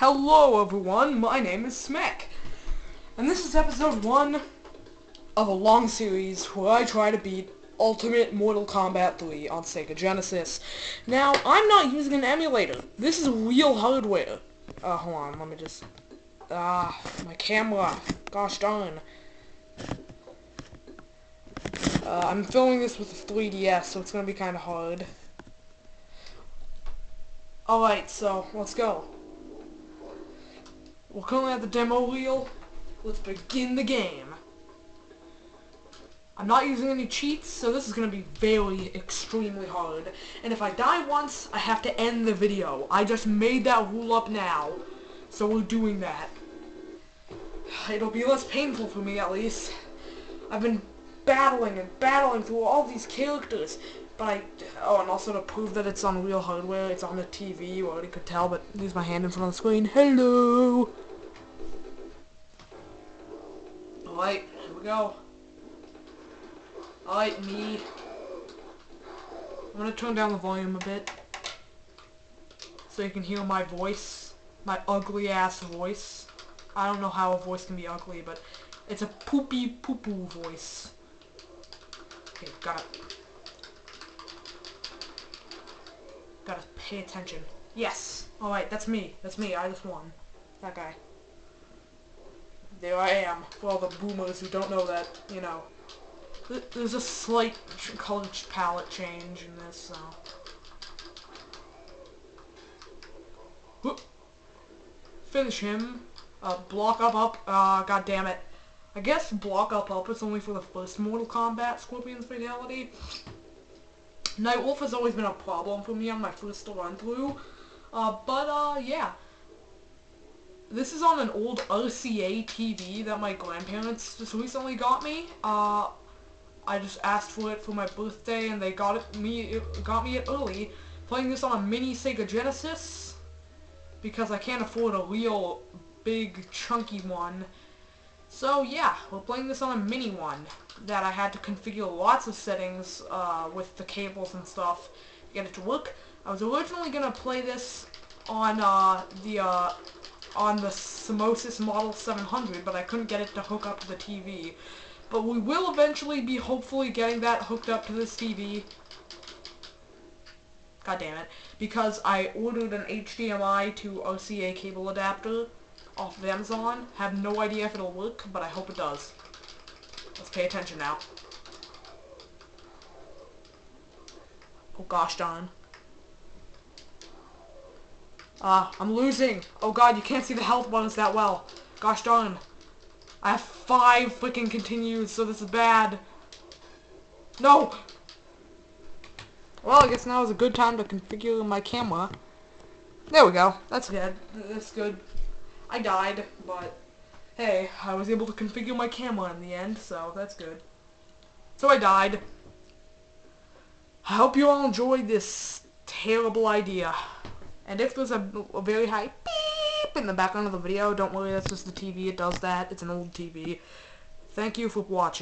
Hello everyone, my name is Smek, and this is episode 1 of a long series where I try to beat Ultimate Mortal Kombat 3 on Sega Genesis. Now, I'm not using an emulator. This is real hardware. Uh, hold on, let me just... Ah, my camera. Gosh darn. Uh, I'm filming this with a 3DS, so it's gonna be kinda hard. Alright, so, let's go. We're currently at the demo reel. Let's begin the game. I'm not using any cheats, so this is going to be very, extremely hard. And if I die once, I have to end the video. I just made that rule up now, so we're doing that. It'll be less painful for me, at least. I've been battling and battling through all these characters, but I... Oh, and also to prove that it's on real hardware, it's on the TV, you already could tell, but use my hand in front of the screen. Hello! Alright, here we go. Alright, me. I'm gonna turn down the volume a bit. So you can hear my voice. My ugly ass voice. I don't know how a voice can be ugly, but it's a poopy poo poo voice. Okay, gotta... Gotta pay attention. Yes! Alright, that's me. That's me. I just won. That guy there I am, for all the boomers who don't know that, you know. There's a slight color palette change in this, so. Finish him. Uh, block up up, uh, god damn it. I guess block up up is only for the first Mortal Kombat Scorpion's Fatality. Nightwolf has always been a problem for me on my first run through. Uh, but, uh, yeah. This is on an old RCA TV that my grandparents just recently got me. Uh, I just asked for it for my birthday, and they got it me it got me it early. Playing this on a mini Sega Genesis because I can't afford a real big chunky one. So yeah, we're playing this on a mini one that I had to configure lots of settings uh, with the cables and stuff to get it to work. I was originally gonna play this on uh, the uh, on the Samosys Model 700, but I couldn't get it to hook up to the TV. But we will eventually be hopefully getting that hooked up to this TV. God damn it. Because I ordered an HDMI to RCA cable adapter off of Amazon. Have no idea if it'll work, but I hope it does. Let's pay attention now. Oh gosh darn. Ah, uh, I'm losing. Oh god, you can't see the health bonus that well. Gosh darn. I have five freaking continues, so this is bad. No! Well, I guess now is a good time to configure my camera. There we go. That's good. That's good. I died, but hey, I was able to configure my camera in the end, so that's good. So I died. I hope you all enjoyed this terrible idea. And if there's a, a very high beep in the background of the video, don't worry, that's just the TV. It does that. It's an old TV. Thank you for watching.